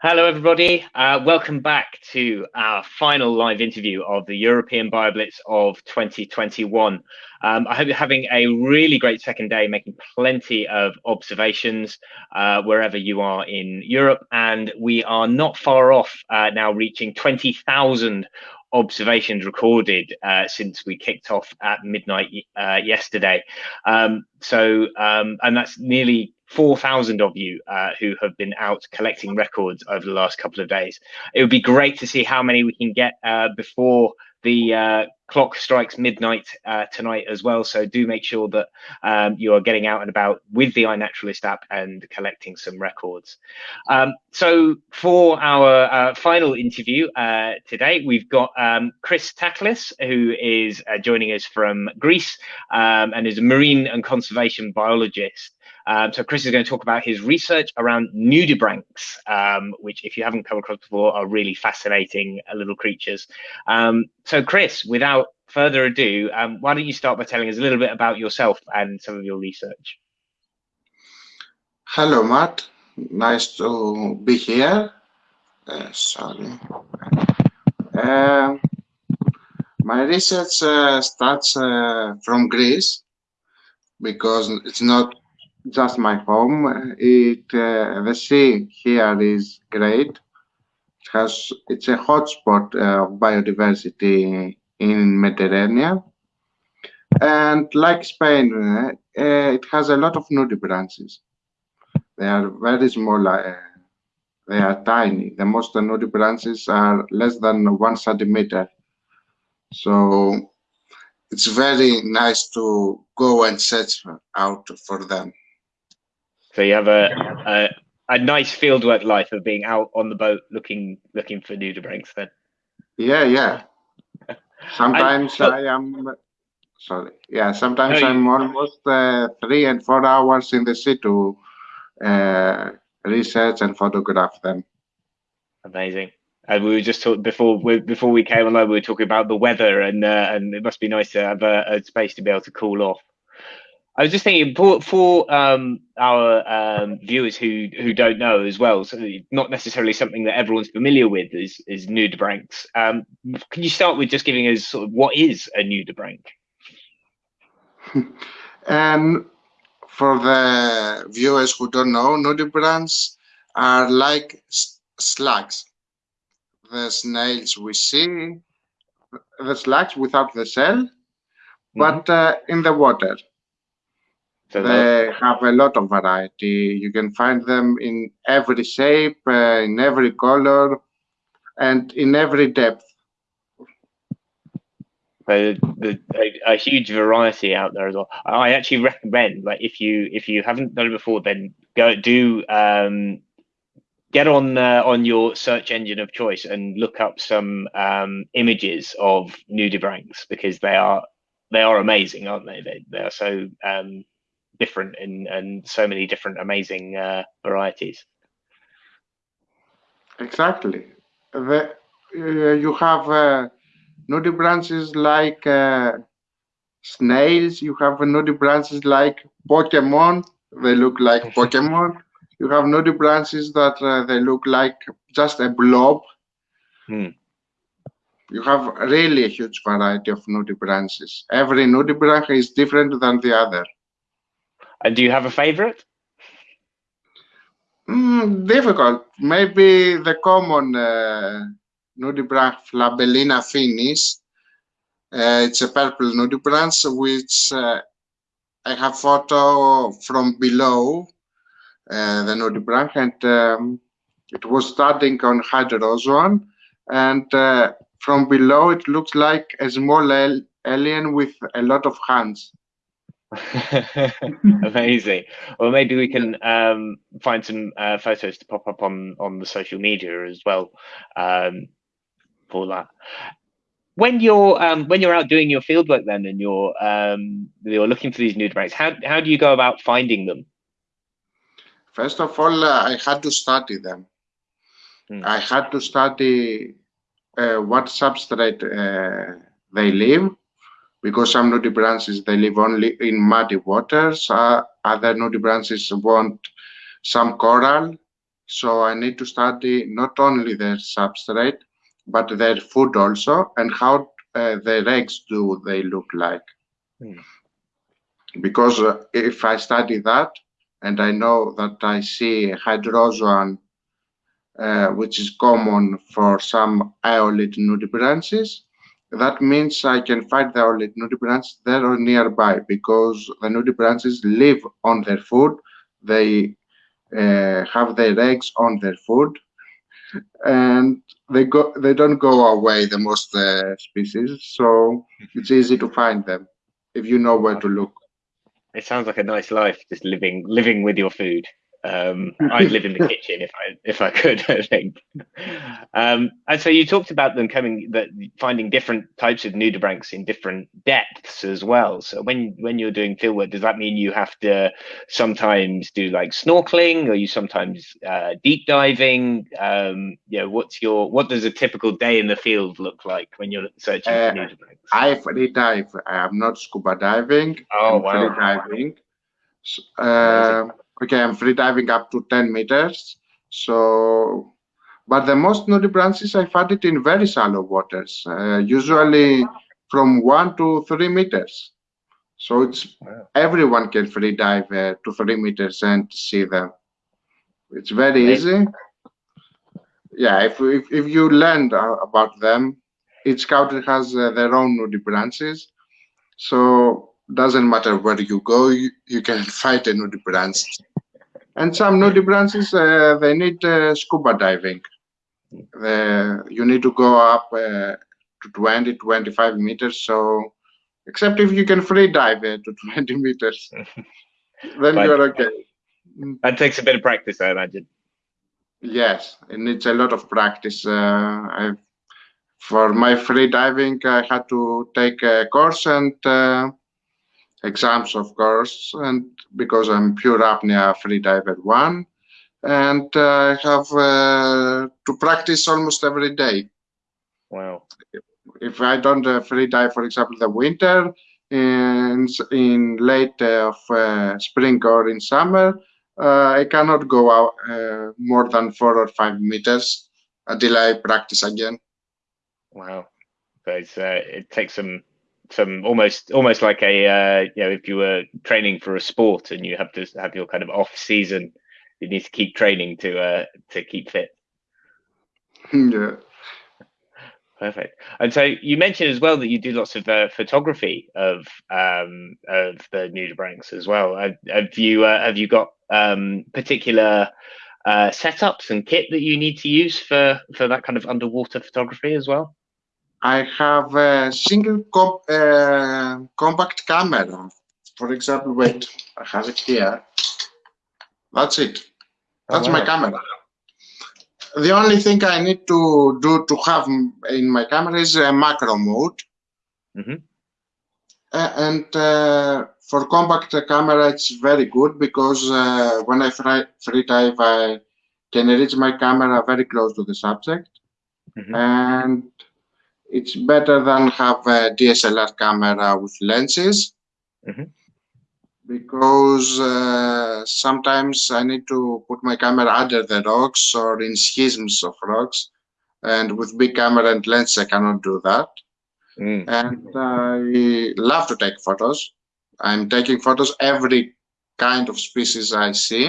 Hello, everybody. Uh, welcome back to our final live interview of the European BioBlitz of 2021. Um, I hope you're having a really great second day, making plenty of observations uh, wherever you are in Europe. And we are not far off uh, now reaching 20,000 observations recorded uh, since we kicked off at midnight uh, yesterday. Um, so, um, and that's nearly 4,000 of you uh, who have been out collecting records over the last couple of days. It would be great to see how many we can get uh, before the uh, clock strikes midnight uh, tonight as well. So do make sure that um, you are getting out and about with the iNaturalist app and collecting some records. Um, so for our uh, final interview uh, today, we've got um, Chris Taklis, who is joining us from Greece um, and is a marine and conservation biologist. Um, so Chris is going to talk about his research around nudibranchs, um, which if you haven't come across before are really fascinating uh, little creatures. Um, so Chris, without further ado, um, why don't you start by telling us a little bit about yourself and some of your research? Hello, Matt. Nice to be here. Uh, sorry. Uh, my research uh, starts uh, from Greece because it's not just my home. It uh, the sea here is great. It has it's a hotspot uh, of biodiversity in Mediterranean, and like Spain, uh, it has a lot of nudibranchs. They are very small. Uh, they are tiny. The most nudibranchs are less than one centimeter. So it's very nice to go and search out for them. So you have a, a, a nice fieldwork life of being out on the boat looking looking for nudibranchs then. Yeah, yeah. Sometimes I am sorry. Yeah, sometimes no, I'm you... almost uh, three and four hours in the sea to uh, research and photograph them. Amazing. And we were just talking before we, before we came online. We were talking about the weather, and uh, and it must be nice to have a, a space to be able to cool off. I was just thinking for, for um, our um, viewers who who don't know as well, so not necessarily something that everyone's familiar with is is nudibranchs. Um, can you start with just giving us sort of what is a nudibranch? um, for the viewers who don't know, nudibranchs are like slugs. The snails we see, the slugs without the shell, mm -hmm. but uh, in the water. They have a lot of variety. You can find them in every shape, uh, in every color, and in every depth. So the, a, a, huge variety out there as well. I actually recommend, like, if you if you haven't done it before, then go do um, get on uh, on your search engine of choice and look up some um, images of nudibranchs because they are they are amazing, aren't they? They they are so um, different in and so many different amazing uh, varieties. Exactly. The, uh, you have uh, nudibranchs like uh, snails. You have nudibranchs like Pokemon. They look like Pokemon. You have nudibranchs that uh, they look like just a blob. Hmm. You have really a huge variety of nudibranchs. Every nudibranch is different than the other. And do you have a favorite? Mm, difficult. Maybe the common uh, nudibranch Flabellina affinis. Uh, it's a purple nudibranch which uh, I have photo from below uh, the nudibranch and um, it was starting on hydrozoan and uh, from below it looks like a small alien with a lot of hands. Amazing. Well, maybe we can um, find some uh, photos to pop up on on the social media as well um, for that. When you're um, when you're out doing your fieldwork, then and you're um, you're looking for these nudibranchs, how how do you go about finding them? First of all, uh, I had to study them. Hmm. I had to study uh, what substrate uh, they live because some nudibranchs they live only in muddy waters. Uh, other nudibranchs want some coral, So I need to study not only their substrate, but their food also, and how uh, their eggs do they look like. Hmm. Because uh, if I study that, and I know that I see hydrozoan, uh, which is common for some aeolid nudibranchs, that means I can find the aeolid nudibranchs there or nearby because the Nudi nudibranchs live on their food. They uh, have their eggs on their food. And they go they don't go away the most uh, species so it's easy to find them if you know where to look. It sounds like a nice life just living living with your food um, I'd live in the kitchen if I if I could. I think. Um, and so you talked about them coming that finding different types of nudibranchs in different depths as well. So when when you're doing fieldwork, does that mean you have to sometimes do like snorkeling, or you sometimes uh, deep diving? Um, you know, what's your what does a typical day in the field look like when you're searching uh, for nudibranchs? I free dive. I am not scuba diving. Oh I'm wow! Free diving. Uh, okay, I'm free diving up to 10 meters. So, but the most nudibranchs, I found it in very shallow waters, uh, usually from one to three meters. So it's wow. everyone can free dive uh, to three meters and see them. It's very easy. Yeah, if, if, if you learn uh, about them, each country has uh, their own nudibranchs. So doesn't matter where you go, you, you can find a nudibranch. And some nudibranchs, uh, they need uh, scuba diving. The, you need to go up uh, to 20, 25 meters. So, except if you can free dive uh, to 20 meters, then you're okay. That takes a bit of practice, I imagine. Yes, it needs a lot of practice. Uh, I've, for my free diving, I had to take a course and uh, exams, of course, and because I'm pure apnea free diver one, and uh, I have uh, to practice almost every day. Wow. If I don't uh, free dive, for example, the winter, in, in late of uh, spring or in summer, uh, I cannot go out uh, more than four or five meters until I practice again. Wow. So it takes some some almost almost like a uh, you know if you were training for a sport and you have to have your kind of off season you need to keep training to uh to keep fit. Yeah. Perfect. And so you mentioned as well that you do lots of uh, photography of um of the nudibranchs as well. Have, have you uh, have you got um particular uh, setups and kit that you need to use for for that kind of underwater photography as well I have a single comp uh, compact camera. For example, wait, I have it here. That's it. That's oh, wow. my camera. The only thing I need to do to have in my camera is a macro mode. Mm -hmm. uh, and uh, for compact camera, it's very good because uh, when I free, free dive, I can reach my camera very close to the subject. Mm -hmm. And it's better than have a DSLR camera with lenses mm -hmm. because uh, sometimes I need to put my camera under the rocks or in schisms of rocks and with big camera and lens I cannot do that mm. and I love to take photos I'm taking photos every kind of species I see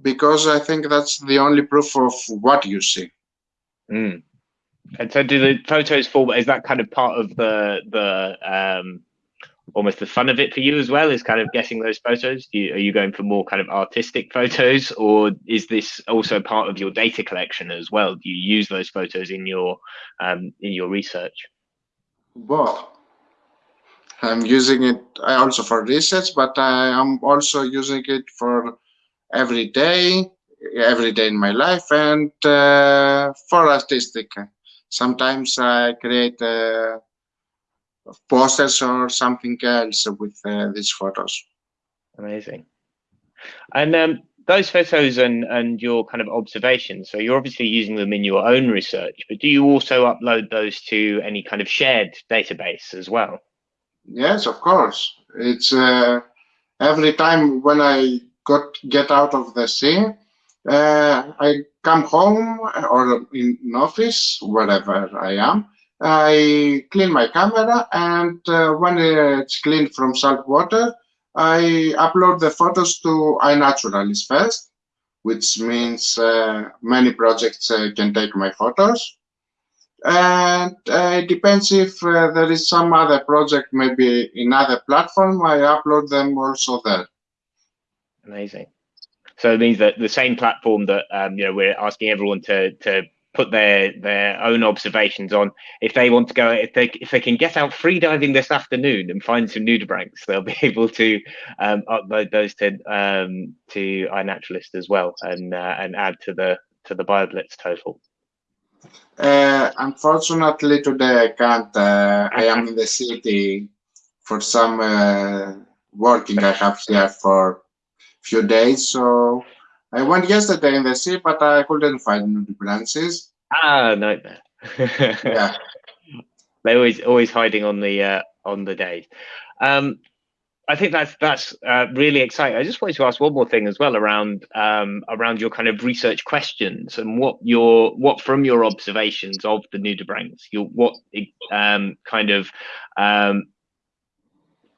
because I think that's the only proof of what you see mm. And so, do the photos fall? Is that kind of part of the the um, almost the fun of it for you as well? Is kind of getting those photos? You, are you going for more kind of artistic photos, or is this also part of your data collection as well? Do you use those photos in your um, in your research? Well, I'm using it also for research, but I am also using it for every day, every day in my life, and uh, for artistic sometimes I create uh, posters or something else with uh, these photos. Amazing. And um, those photos and, and your kind of observations, so you're obviously using them in your own research, but do you also upload those to any kind of shared database as well? Yes, of course. It's uh, every time when I got get out of the sea, Uh, I come home or in office, wherever I am. I clean my camera and uh, when it's cleaned from salt water, I upload the photos to iNaturalist first, which means uh, many projects uh, can take my photos. And uh, it depends if uh, there is some other project, maybe in other platform, I upload them also there. Amazing. So it means that the same platform that um, you know we're asking everyone to to put their their own observations on. If they want to go, if they if they can get out free diving this afternoon and find some nudibranchs, they'll be able to um, upload those to um, to iNaturalist as well and uh, and add to the to the BioBlitz total. Uh, unfortunately, today I can't. Uh, I am in the city for some uh, working I have here for few days. So I went yesterday in the sea, but I couldn't find nudibranchs. Ah, nightmare. yeah. They're always always hiding on the uh, on the days. Um, I think that's that's uh, really exciting. I just wanted to ask one more thing as well around um, around your kind of research questions and what your what from your observations of the nudibranchs, your what um, kind of um,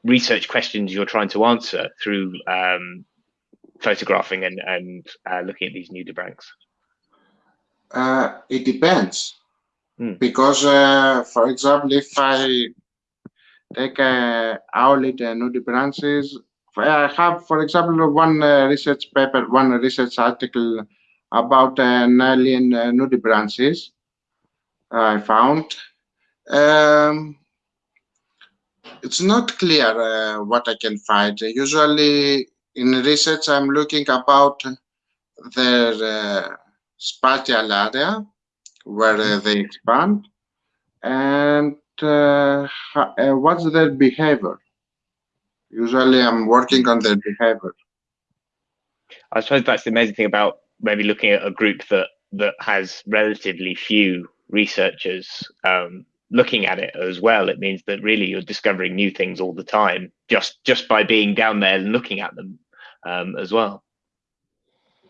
research questions you're trying to answer through um, photographing and and uh, looking at these nudibranchs. Uh, it depends, mm. because uh, for example, if I take uh, aeolid nudibranchs. I have, for example, one uh, research paper, one research article about an alien uh, nudibranchs I found. Um, it's not clear uh, what I can find. Usually in research, I'm looking about their uh, spatial area where uh, they expand and uh, what's their behavior? Usually I'm working on their behavior. I suppose that's the amazing thing about maybe looking at a group that that has relatively few researchers um, looking at it as well. It means that really you're discovering new things all the time just just by being down there and looking at them um, as well.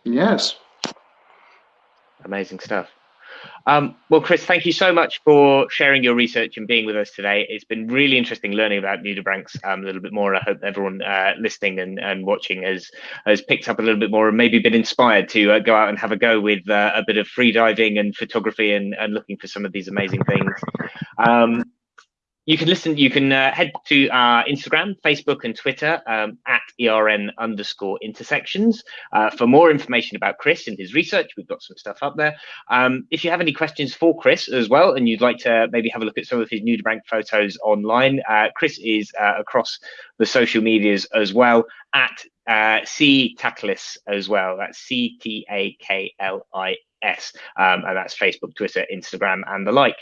Yes. Amazing stuff. Um, well, Chris, thank you so much for sharing your research and being with us today. It's been really interesting learning about nudibranchs um, a little bit more. I hope everyone uh, listening and, and watching has has picked up a little bit more and maybe been inspired to uh, go out and have a go with uh, a bit of free diving and photography and, and looking for some of these amazing things. Um, you can listen, you can uh, head to our Instagram, Facebook, and Twitter um, at ERN underscore intersections uh, for more information about Chris and his research. We've got some stuff up there. Um, if you have any questions for Chris as well, and you'd like to maybe have a look at some of his nudibranch photos online, uh, Chris is uh, across the social medias as well at uh, C Taklis as well. That's C T A K L I S, um, and that's Facebook, Twitter, Instagram, and the like.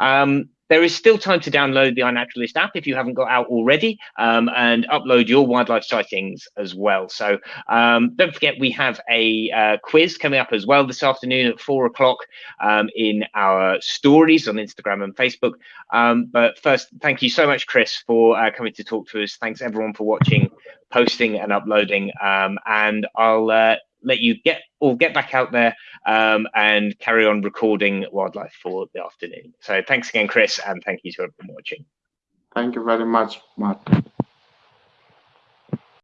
Um, there is still time to download the iNaturalist app if you haven't got out already um, and upload your wildlife sightings as well. So um, don't forget, we have a uh, quiz coming up as well this afternoon at four o'clock um, in our stories on Instagram and Facebook. Um, but first, thank you so much, Chris, for uh, coming to talk to us. Thanks everyone for watching, posting and uploading. Um, and I'll uh, let you get or get back out there um, and carry on recording wildlife for the afternoon. So thanks again, Chris, and thank you to everyone watching. Thank you very much, Matt.